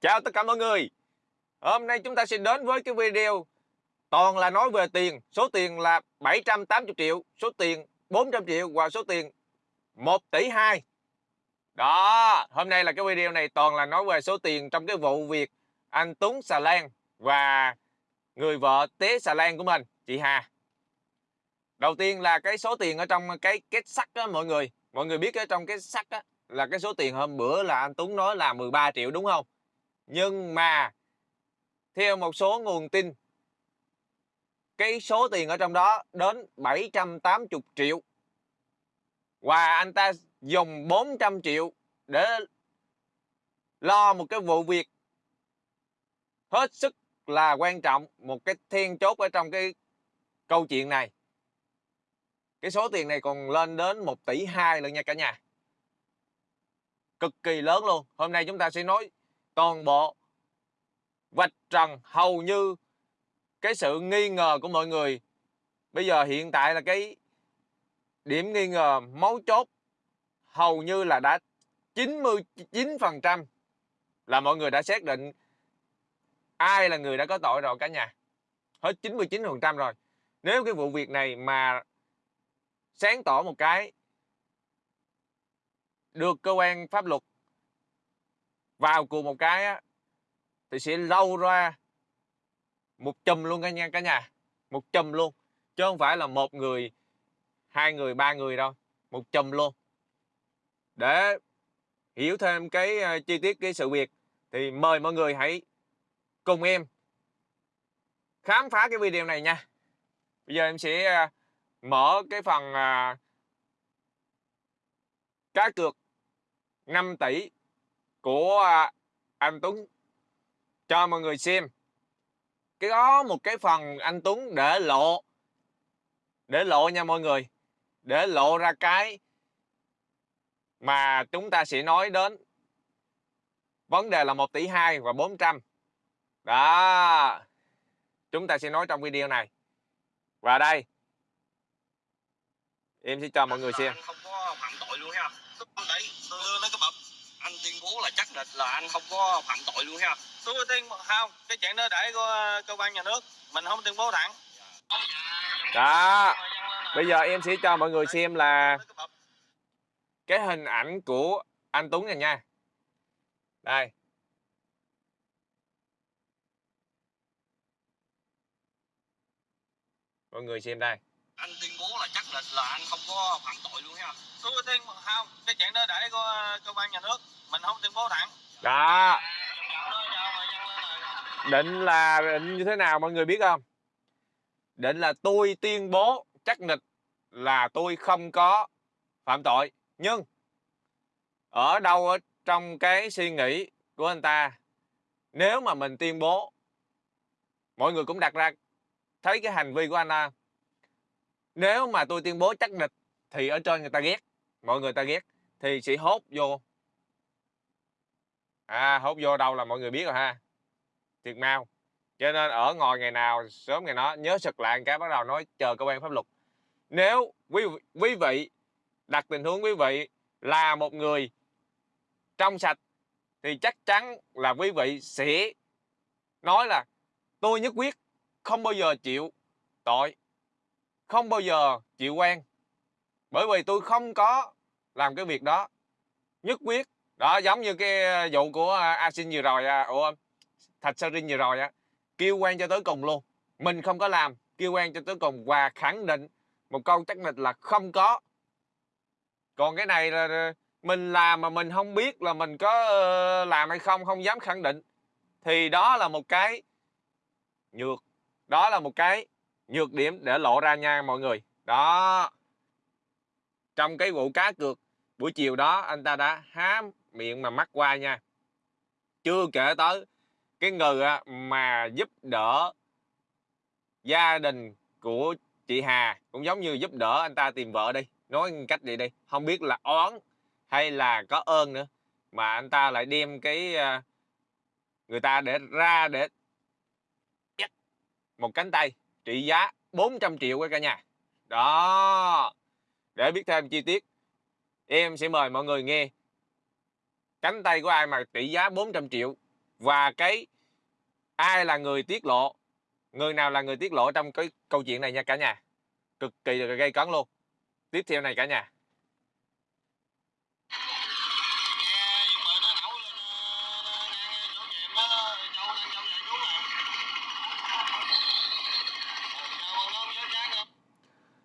Chào tất cả mọi người. Hôm nay chúng ta sẽ đến với cái video Toàn là nói về tiền, Số tiền là 780 triệu, Số tiền 400 triệu Và số tiền 1 tỷ 2 Đó, Hôm nay là cái video này toàn là nói về số tiền Trong cái vụ việc anh Tuấn Xà Lan Và người vợ Tế Xà Lan của mình, Chị Hà. Đầu tiên là cái số tiền ở trong cái kết sắt á, mọi người. Mọi người biết ở trong cái sắt á, Là cái số tiền hôm bữa là anh Tuấn nói là 13 triệu, đúng không? Nhưng mà theo một số nguồn tin, cái số tiền ở trong đó đến 780 triệu. Và anh ta dùng 400 triệu để lo một cái vụ việc hết sức là quan trọng, một cái then chốt ở trong cái câu chuyện này. Cái số tiền này còn lên đến 1 tỷ 2 lần nha cả nhà. Cực kỳ lớn luôn. Hôm nay chúng ta sẽ nói toàn bộ. Vạch trần hầu như cái sự nghi ngờ của mọi người. Bây giờ hiện tại là cái điểm nghi ngờ máu chốt hầu như là đã 99% là mọi người đã xác định ai là người đã có tội rồi cả nhà. Hết 99% rồi. Nếu cái vụ việc này mà sáng tỏ một cái được cơ quan pháp luật vào cùng một cái á, thì sẽ lâu ra một chùm luôn cả nha cả nhà. Một chùm luôn chứ không phải là một người hai người ba người đâu. Một chùm luôn. Để hiểu thêm cái ờ, chi tiết cái sự việc thì mời mọi người hãy cùng em khám phá cái video này nha. Bây giờ em sẽ ờ, mở cái phần ờ, cá cược 5 tỷ của à, anh Tuấn. Cho mọi người xem. Cái đó một cái phần anh Tuấn để lộ. Để lộ nha mọi người. Để lộ ra cái mà chúng ta sẽ nói đến. Vấn đề là 1 tỷ 2 và 400 đó. Chúng ta sẽ nói trong video này. Và đây. Em sẽ cho mọi người xem. Không có phạm tội luôn ha. Đấy đưa nó cái bập anh tuyên bố là chắc định là anh không có phạm tội luôn ha. Tôi tiên không cái chuyện đó để của cơ quan nhà nước mình không tuyên bố thẳng. Đó bây giờ em sẽ cho mọi người xem là cái hình ảnh của anh Tuấn này nha. Đây. Mọi người xem đây. Anh tuyên bố là chắc định là anh không có phạm tội luôn ha. Tôi tiên không cái chuyện đó để của cơ quan nhà nước mình không tuyên bố thẳng. Đó. Định là định như thế nào mọi người biết không? Định là tôi tuyên bố chắc nịch là tôi không có phạm tội. Nhưng ở đâu ở trong cái suy nghĩ của anh ta, nếu mà mình tuyên bố, mọi người cũng đặt ra thấy cái hành vi của anh ta. Nếu mà tôi tuyên bố chắc nịch thì ở trên người ta ghét, mọi người ta ghét thì sẽ hốt vô à hốt vô đâu là mọi người biết rồi ha. Thiệt mau. Cho nên ở ngồi ngày nào, sớm ngày đó nhớ sực lại cái, bắt đầu nói chờ cơ quan pháp luật. Nếu quý quý vị, đặt tình huống quý vị là một người trong sạch, thì chắc chắn là quý vị sẽ nói là, tôi nhất quyết không bao giờ chịu tội, không bao giờ chịu quan bởi vì tôi không có làm cái việc đó. Nhất quyết đó, giống như cái ờ, vụ của ờ, asin vừa rồi à. ủa, thạch Sarin vừa rồi á, kêu quan cho tới cùng luôn. Mình không có làm, kêu quan cho tới cùng và khẳng định một câu chắc nịch là không có. Còn cái này là ờ, mình làm mà mình không biết là mình có làm hay không không dám khẳng định. Thì đó là một cái nhược, đó là một cái nhược điểm để lộ ra nha mọi người. Đó. Trong cái vụ cá cược buổi chiều đó, anh ta đã hám miệng mà mắc qua nha. Chưa kể tới cái người mà giúp đỡ gia đình của chị Hà, cũng giống như giúp đỡ anh ta tìm vợ đi. Nói cách gì đi, không biết là oán hay là có ơn nữa, mà anh ta lại đem cái à, người ta để ra để một cánh tay trị giá 400 triệu cả nhà. Đó, để biết thêm chi tiết, em sẽ mời mọi người nghe cánh tay của ai mà trị giá 400 triệu? Và cái ai là người tiết lộ? Người nào là người tiết lộ trong cái câu chuyện này nha cả nhà? Cực kỳ là gây cấn luôn. Tiếp theo này cả nhà.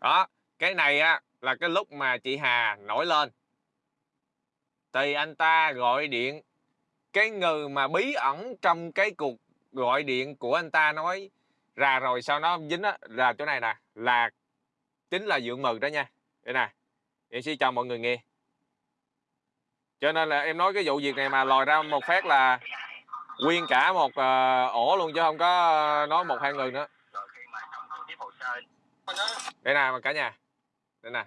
Đó, cái này á, là cái lúc mà chị Hà nổi lên thì anh ta gọi điện. Cái người mà bí ẩn trong cái cuộc gọi điện của anh ta nói ra rồi sau nó dính á là chỗ này nè là chính là dượng mừng đó nha. Đây nè em sẽ cho mọi người nghe. Cho nên là em nói cái vụ việc này mà lòi ra một phát là nguyên cả một uh, ổ luôn chứ không có ờ, nói một hai người nữa. Đây nè cả nhà. Đây nè.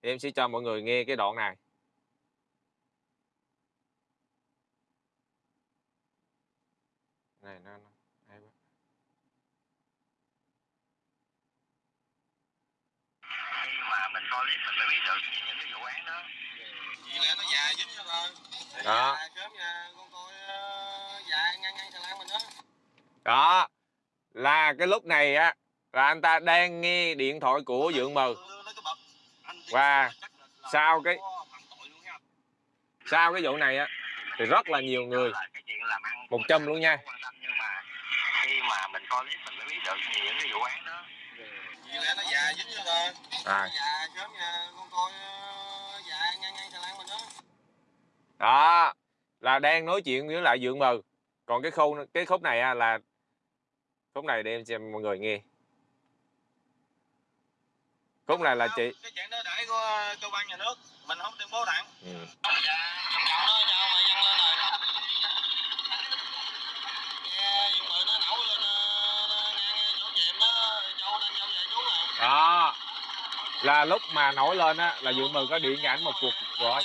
Em sẽ cho mọi người nghe cái đoạn này nó, nó hay quá. khi mà mình coi clip mình mới biết được những cái vụ án đó. Vậy lẽ nó già dính cho rồi Đó. sớm nha con coi ờ, già ngang ngang xà lan mình đó. Đó. Là cái lúc này á là anh ta đang nghe điện thoại của dượng mừ Và sau cái- sau cái vụ này á thì rất là nhiều người một trăm luôn nha. nhưng mà khi mà mình coi clip mình mới biết được những cái vụ án đó. Vậy lẽ nó già dính cho rồi à, coi ờ, mình đó. Đó là đang nói chuyện với lại dượng mừ còn cái khâu cái khúc này là khúc này để em cho mọi người nghe. Khúc này là chị cái chuyện đó để của ờ, cơ quan nhà nước mình không tuyên bố thẳng. Ừ. dạ đó là lúc mà nổi lên á là dượng mừ có điện ảnh một cuộc gọi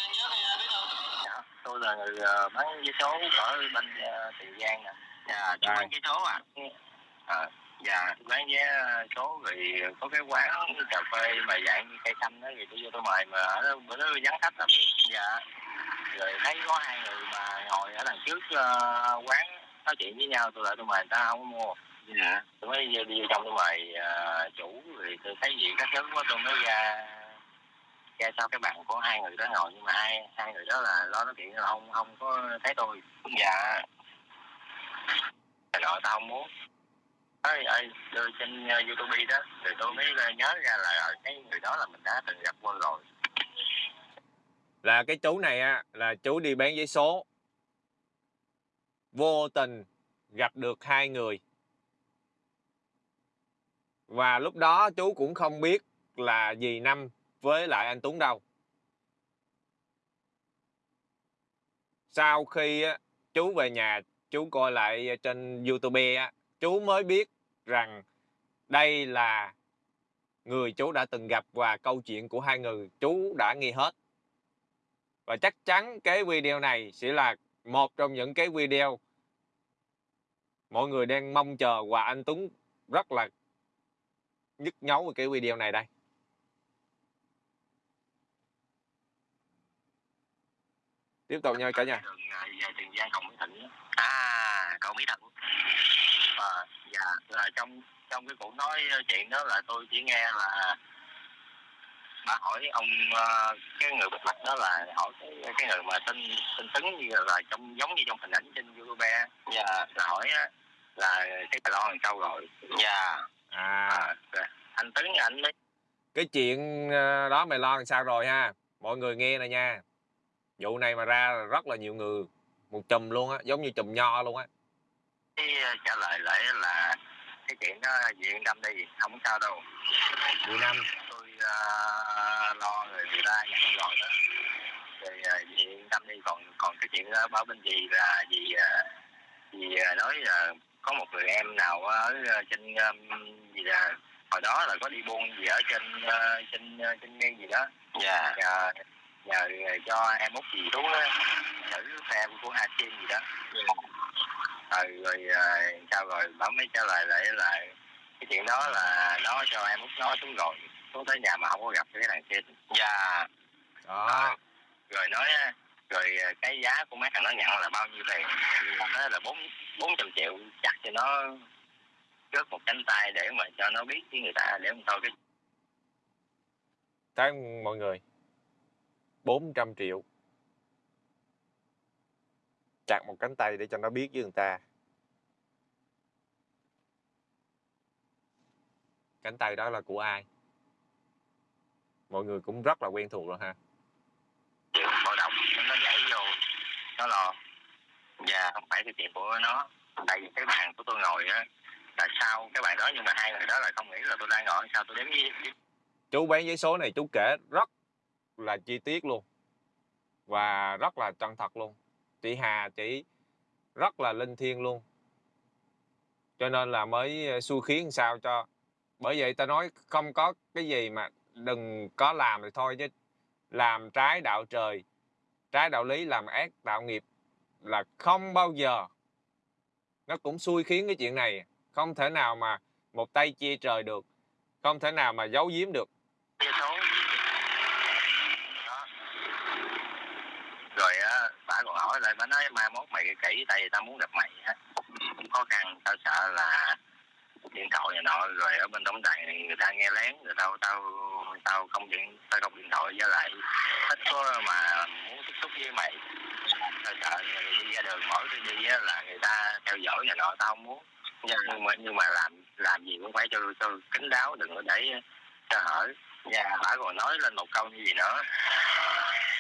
Dạ, tôi là người ờ, bán vé số ở bên uh, Tiền Giang nè. Dạ, tôi Đây. bán vé số à. À, dạ, bán vé số rồi có cái quán cà phê mà dạng như cây xanh đó thì tôi vô tôi mời mà ở đó bữa đó vắng khách lắm. Dạ. Rồi thấy có hai người mà ngồi ở đằng trước ờ, quán nói chuyện với nhau tôi lại tôi mời người ta không mua. Dạ. Tôi mới đi, đi trong tôi mời ờ, chủ rồi tôi thấy gì các thứ quá tôi mới ra ra sau cái bạn của hai người đó ngồi nhưng mà hai hai người đó là lo nói chuyện không không có thấy tôi. Dạ. Rồi tao không muốn. Ơi ơi đưa trên uh, youtube đó rồi tôi mới uh, nhớ ra là ờ, cái người đó là mình đã từng gặp qua rồi. Là cái chú này á là chú đi bán giấy số. Vô tình gặp được hai người và lúc đó chú cũng không biết là dì năm với lại anh Tuấn đâu. Sau khi chú về nhà, chú coi lại trên YouTube chú mới biết rằng đây là người chú đã từng gặp và câu chuyện của hai người chú đã nghe hết. Và chắc chắn cái video này sẽ là một trong những cái video mọi người đang mong chờ và anh Tuấn rất là nhức nhối về cái video này đây. Tiếp tục nha cả nhà. À, về tiền giang cầu mỹ thịnh à cầu mỹ thịnh à, ờ, dạ là trong trong cái cuộc nói chuyện đó là tôi chỉ nghe là bà hỏi ông ờ, cái người bịt mặt đó là hỏi cái, cái người mà tên tên tấn như là trong giống như trong hình ảnh trên youtube dạ là hỏi là cái bà lo làm sao rồi. Dạ. à à, rồi. anh tấn anh mới cái chuyện ờ, đó mày lo làm sao rồi ha? Mọi người nghe nè nha. Vụ này mà ra là rất là nhiều người. Một chùm luôn á giống như chùm nho luôn á. Ờ, trả lời lại là cái chuyện đó yên tâm đi không sao đâu. Việt Nam. Tôi uh, lo người người ta nhận rồi đó rồi uh, yên tâm đi còn còn cái chuyện báo bên gì là gì uh, gì uh, nói là có một người em nào ở uh, trên um, gì là hồi đó là có đi buôn gì ở trên uh, trên uh, trên ngang gì đó. Dạ. Nhờ nhờ cho em út gì á xử xe của Hasim gì đó. Rồi rồi uh, sao rồi bảo mới trả lời lại là cái chuyện đó là nó cho em út nó xuống rồi xuống tới nhà mà không có gặp cái thằng kia. Dạ. Đó. Rồi nói rồi cái giá của mấy thằng nó nhận là bao nhiêu tiền? Nó là bốn bốn trăm triệu chắc cho nó rớt một cánh tay để mà cho nó biết với người ta để mà thôi cái thấy mọi người. 400 triệu. Chặt một cánh tay để cho nó biết với người ta. Cánh tay đó là của ai? Mọi người cũng rất là quen thuộc rồi ha. Báo động nó nhảy vô nó phải cái chuyện của nó. Tại vì cái bàn của tôi ngồi á là sau cái bàn đó nhưng mà hai người đó lại không nghĩ là tôi đang ngồi sao tôi đếm với chú bán giấy số này chú kể rất là chi tiết luôn. Và rất là chân thật luôn. Chị Hà chị rất là linh thiêng luôn. Cho nên là mới ờ, xui khiến sao cho bởi vậy ta nói không có cái gì mà đừng có làm thì thôi chứ. Làm trái đạo trời trái đạo lý làm ác đạo nghiệp là không bao giờ. Nó cũng xui khiến cái chuyện này. Không thể nào mà một tay chia trời được, không thể nào mà giấu giếm được. Dạ, Rồi á, bà còn hỏi lại, bà nói mai mốt mày kỹ, tại vì tao muốn gặp mày á. Cũng khó khăn, tao sợ là điện thoại này nọ rồi ở bên tổng đài này người ta nghe lén rồi tao tao tao không điện tao không điện thoại với lại ít có mà muốn tiếp xúc với mày. Tao sợ đi ra đường mỗi khi đi á là người ta theo dõi này nọ tao không muốn. Nhưng mà nhưng mà làm làm gì cũng phải cho cho kín đáo đừng có để cho hở. Và bà còn nói lên một câu như gì nữa.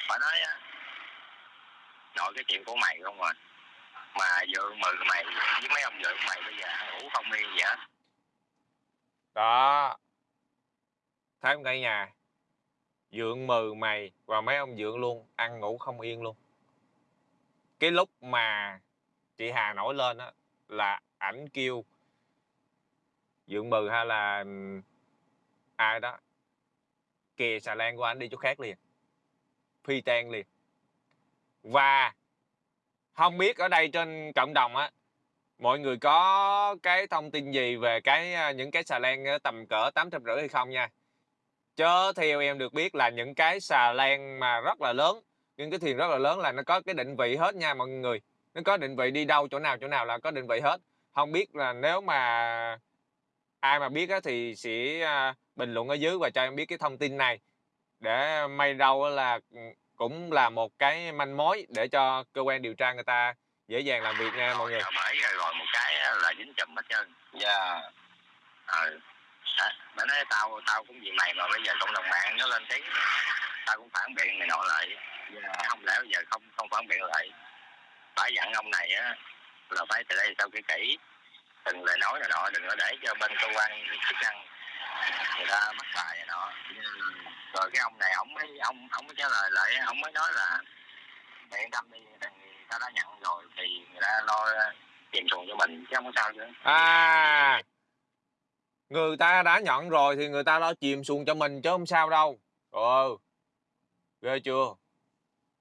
Bà nói á nội cái chuyện của mày không à. Mà vợ mừ mày với mấy ông vợ mày bây giờ ngủ không yên vậy á đó. Thấy không cả nhà. Dượng mừ mày và mấy ông dượng luôn, ăn ngủ không yên luôn. Cái lúc mà chị Hà nổi lên á, là ảnh kêu dượng mừ hay là ai đó, kìa xà lan của anh đi chỗ khác liền, phi tan liền. Và không biết ở đây trên cộng đồng á mọi người có cái thông tin gì về cái những cái xà lan tầm cỡ tám trăm rưỡi hay không nha? Chớ theo em được biết là những cái xà lan mà rất là lớn, những cái thuyền rất là lớn là nó có cái định vị hết nha mọi người. Nó có định vị đi đâu, chỗ nào chỗ nào là có định vị hết. Không biết là nếu mà ai mà biết thì sẽ bình luận ở dưới và cho em biết cái thông tin này. Để may đâu là ừ, cũng là một cái manh mối để cho cơ quan điều tra người ta dễ dàng làm việc nha mọi người. Bởi rồi, một cái là dính chùm hết trơn. Dạ. Ờ bà nói tao tao cũng vì mày mà bây giờ cộng đồng mạng nó lên tiếng. Tao cũng phản biện này nọ lại. Không lẽ bây giờ không không phản biện lại? Phải dặn ông này á là phải từ đây sau kỹ kỹ. Từng lời nói này nọ đừng có để cho bên cơ quan chức năng người ta bắt bài này nọ. Rồi cái ông này ông mới ông ông mới trả lời lại ông mới nói là mày yên tâm đi người ta đã nhận rồi thì người ta lo tìm xuồng cho mình chứ không có sao chứ. À người ta đã nhận rồi thì người ta lo chìm xuồng cho mình chứ không sao đâu. Ừ, ghê chưa?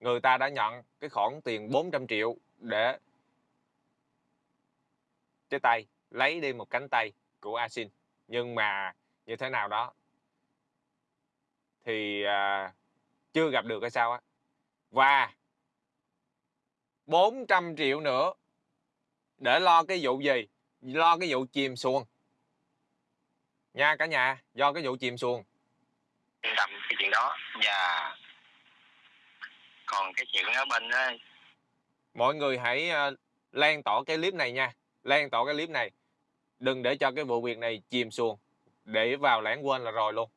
Người ta đã nhận cái khoản tiền 400 triệu để cái tay lấy đi một cánh tay của Asin. Nhưng mà như thế nào đó thì à, chưa gặp được hay sao á. Và 400 triệu nữa. Để lo cái vụ gì? Lo cái vụ chìm xuồng. Nha cả nhà do cái vụ chìm xuồng. Yên tâm cái chuyện đó. Và còn cái chuyện ở bên á, mọi người hãy ờ, lan tỏa cái clip này nha. Lan tỏa cái clip này. Đừng để cho cái vụ việc này chìm xuồng. Để vào lãng quên là rồi luôn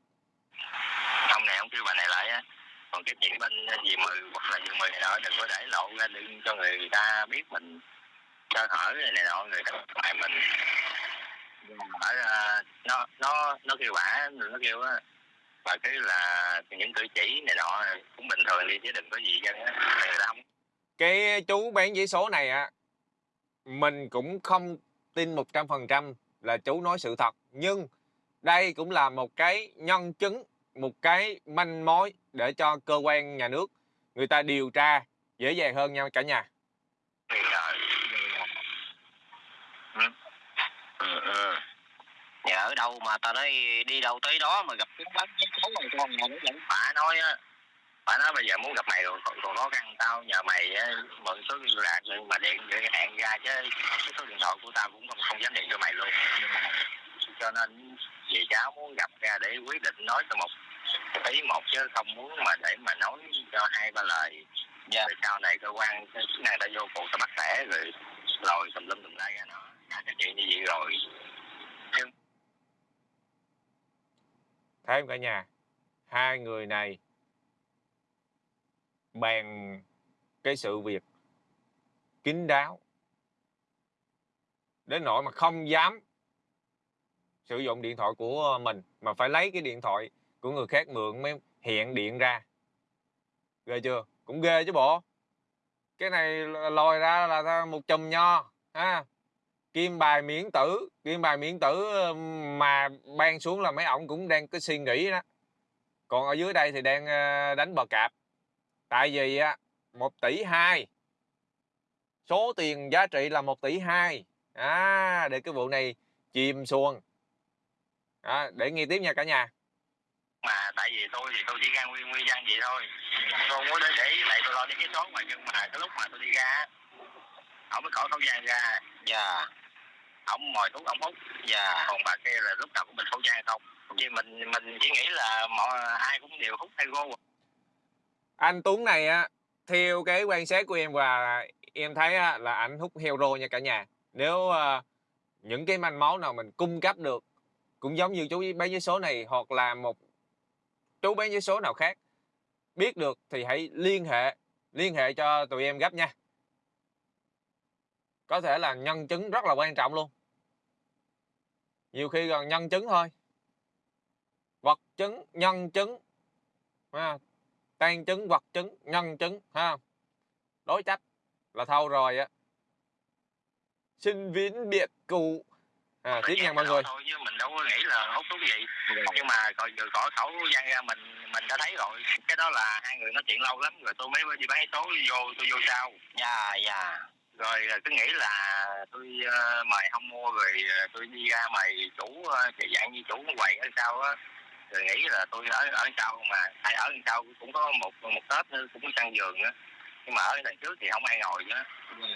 ông này ông kêu bà này lại á còn cái chuyện bên gì mười hoặc là gì mười này nọ đừng có để lộ ra đừng cho người ta biết mình sơ hở này, này nọ người ta lại mình. Ở uh, à, nó nó nó kêu bả nó kêu á. Và cứ là những cử chỉ này nọ cũng bình thường đi chứ đừng có gì dân người ta không. Cái chú bán giấy số này á mình cũng không tin 100% là chú nói sự thật. Nhưng đây cũng là một cái nhân chứng một cái manh mối để cho cơ quan nhà nước người ta điều tra dễ dàng hơn nha cả nhà thì ờ, ừ. Ừ, ừ. Dạ ở đâu mà tao nói đi đâu tới đó mà gặp cái bán cái số này con nhà nó vẫn phải nói á phải nói bây giờ muốn gặp mày rồi còn còn khó khăn tao nhờ mày á, mượn số liên lạc nhưng mà điện để hẹn ra chứ cái số điện thoại của tao cũng không, không dám điện cho mày luôn cho nên về cháu muốn gặp ra để quyết định nói cho một ý một chứ không muốn mà để mà nói cho hai ba lời. Dạ. rồi sau này cơ quan chức năng ta vô cuộc ta bắt tẻ rồi lòi tùm lum tùm la ra nó. Cả cái chuyện như vậy rồi. Thấy không cả nhà. Hai người này bàn cái sự việc kín đáo đến nỗi mà không dám sử dụng điện thoại của mình mà phải lấy cái điện thoại của người khác mượn mới hiện điện ra. Ghê chưa? Cũng ghê chứ bộ. Cái này lòi ra là một chùm nho ha. Kim bài miễn tử kim bài miễn tử mà ban xuống là mấy ổng cũng đang có suy nghĩ đó. Còn ở dưới đây thì đang ờ, đánh bờ cạp. Tại vì một tỷ hai. Số tiền giá trị là một tỷ hai. À, để cái vụ này chìm xuồng. À, để nghe tiếp nha cả nhà mà tại vì tôi thì tôi đi ra nguyên nguyên dân vậy thôi. Tôi không có để để lại tôi lo đến cái số mà nhưng mà cái lúc mà tôi đi ra ổng mới khỏi khẩu trang ra. Dạ. Ổng mồi thuốc ổng hút dạ. Còn bà kia là lúc nào cũng bịt khẩu trang không? Chứ mình mình chỉ nghĩ là mọi ai cũng đều hút hay gô anh Tuấn này á theo cái quan sát của em và em thấy á, là ảnh hút hero nha cả nhà. Nếu ờ, những cái manh mối nào mình cung cấp được cũng giống như chú bán vé số này hoặc là một chú bán vé số nào khác. Biết được thì hãy liên hệ liên hệ cho tụi em gấp nha. Có thể là nhân chứng rất là quan trọng luôn. Nhiều khi còn nhân chứng thôi. Vật chứng, nhân chứng, ha. tan chứng, vật chứng, nhân chứng, ha. Đối trách là thâu rồi á. Xin viễn biệt cụ à, tiếp nha mọi người thôi chứ mình đâu có nghĩ là hút thuốc gì. Nhưng mà coi vừa khỏi khẩu gian ra mình mình đã thấy rồi. Cái đó là hai người nói chuyện lâu lắm rồi tôi mới đi bán số vô tôi vô sau. Dạ dạ. Rồi ờ, cứ nghĩ là tôi ờ, mời không mua rồi ờ, tôi đi ra mày chủ uh, dạng như chủ quầy ở sau á. Rồi nghĩ là tôi ở ở sau mà tại ở đằng sau cũng có một một tết nữa cũng săn giường á nhưng mà ở đằng trước thì không ai ngồi nữa. Rồi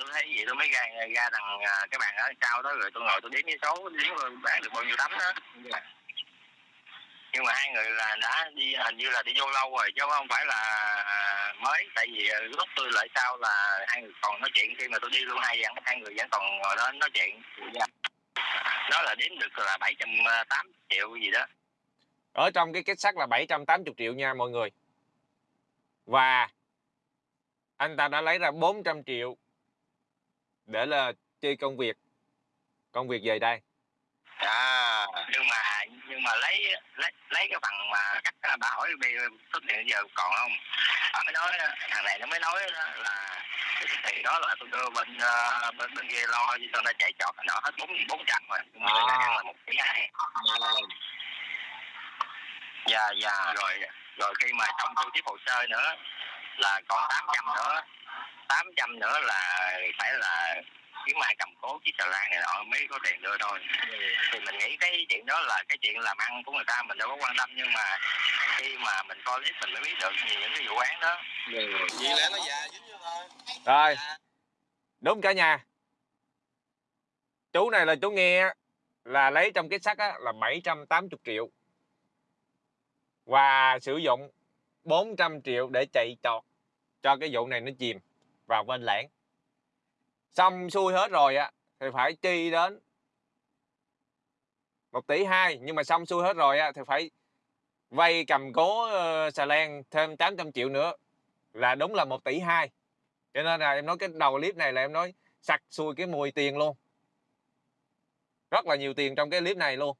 tôi thấy vậy, tôi mới ra ra đằng à, cái bàn ở sau đó rồi tôi ngồi tôi đếm cái số, đếm rồi bán được bao nhiêu tấm đó. Nhưng mà hai người là đã đi à, hình như là đi vô lâu rồi, chứ không phải là à, mới. Tại vì lúc tôi lại sau là hai người còn nói chuyện, khi mà tôi đi luôn hai dặn hai người vẫn còn ngồi đó nói chuyện. Đó là đếm được là 780 triệu gì đó. Ở trong cái kết sắt là 780 triệu nha mọi người. Và anh ta đã lấy ra 400 triệu để là chi công việc công việc về đây À. nhưng mà nhưng mà lấy lấy lấy cái bằng mà cắt bà hỏi bây xuất số tiền giờ còn không À mới nói thằng này nó mới nói đó là thì đó là tôi đưa bên uh, bên bên kia lo cho tôi đã chạy trọt nó hết bốn bốn trăm rồi nhưng mà À. là một tỷ hai dạ dạ rồi rồi khi mà trong thu tiếp hồ sơ nữa là còn 800 nữa 800 nữa là phải là kiếm ai cầm cố chiếc xà lan này nọ mới có tiền đưa thôi. Thì mình nghĩ cái chuyện đó là cái chuyện làm ăn của người ta mình đâu có quan tâm nhưng mà khi mà mình coi clip mình mới biết được nhiều những cái vụ án đó. Vậy lẽ nó già chứ như thôi. Rồi. Đúng cả nhà. Chú này là chú nghe là lấy trong kết sắt á, là 780 triệu. Và sử dụng 400 triệu để chạy trọt cho cái vụ này nó chìm vào bên lãng. Xong xuôi hết rồi á thì phải chi đến một tỷ hai, nhưng mà xong xuôi hết rồi á, thì phải vay cầm cố ờ, xà lan thêm 800 triệu nữa, là đúng là một tỷ hai. Cho nên là em nói cái đầu clip này là em nói sặc xuôi cái mùi tiền luôn. Rất là nhiều tiền trong cái clip này luôn.